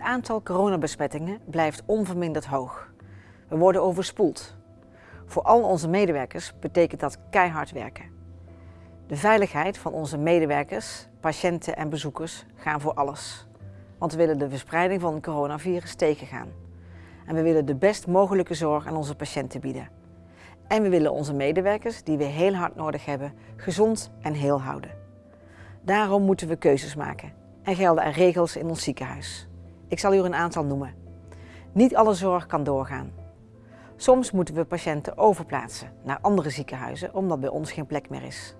aantal coronabesmettingen blijft onverminderd hoog. We worden overspoeld. Voor al onze medewerkers betekent dat keihard werken. De veiligheid van onze medewerkers, patiënten en bezoekers gaan voor alles. Want we willen de verspreiding van het coronavirus tegengaan. En we willen de best mogelijke zorg aan onze patiënten bieden. En we willen onze medewerkers, die we heel hard nodig hebben, gezond en heel houden. Daarom moeten we keuzes maken en gelden er regels in ons ziekenhuis. Ik zal u er een aantal noemen. Niet alle zorg kan doorgaan. Soms moeten we patiënten overplaatsen naar andere ziekenhuizen omdat bij ons geen plek meer is.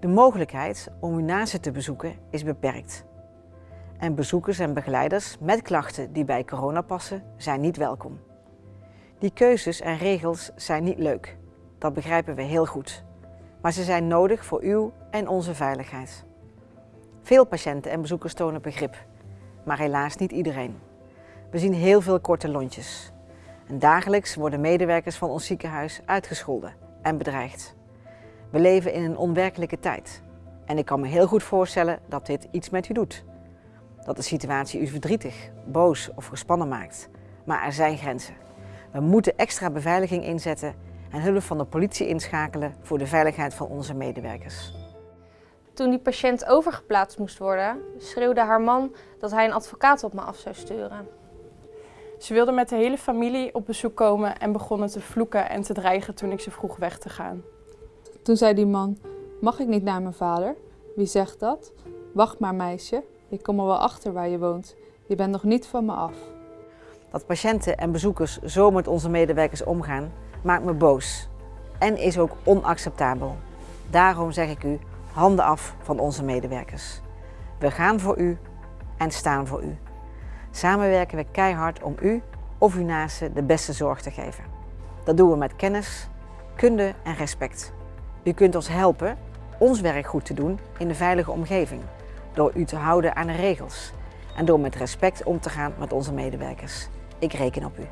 De mogelijkheid om uw naasten te bezoeken is beperkt. En bezoekers en begeleiders met klachten die bij corona passen zijn niet welkom. Die keuzes en regels zijn niet leuk. Dat begrijpen we heel goed. Maar ze zijn nodig voor uw en onze veiligheid. Veel patiënten en bezoekers tonen begrip, maar helaas niet iedereen. We zien heel veel korte lontjes. En dagelijks worden medewerkers van ons ziekenhuis uitgescholden en bedreigd. We leven in een onwerkelijke tijd. En ik kan me heel goed voorstellen dat dit iets met u doet. Dat de situatie u verdrietig, boos of gespannen maakt. Maar er zijn grenzen. We moeten extra beveiliging inzetten en hulp van de politie inschakelen voor de veiligheid van onze medewerkers. Toen die patiënt overgeplaatst moest worden, schreeuwde haar man dat hij een advocaat op me af zou sturen. Ze wilde met de hele familie op bezoek komen en begonnen te vloeken en te dreigen toen ik ze vroeg weg te gaan. Toen zei die man, mag ik niet naar mijn vader? Wie zegt dat? Wacht maar meisje, ik kom er wel achter waar je woont. Je bent nog niet van me af. Dat patiënten en bezoekers zo met onze medewerkers omgaan, maakt me boos. En is ook onacceptabel. Daarom zeg ik u, handen af van onze medewerkers. We gaan voor u en staan voor u. Samen werken we keihard om u of uw naasten de beste zorg te geven. Dat doen we met kennis, kunde en respect. U kunt ons helpen ons werk goed te doen in een veilige omgeving. Door u te houden aan de regels en door met respect om te gaan met onze medewerkers. Ik reken op u.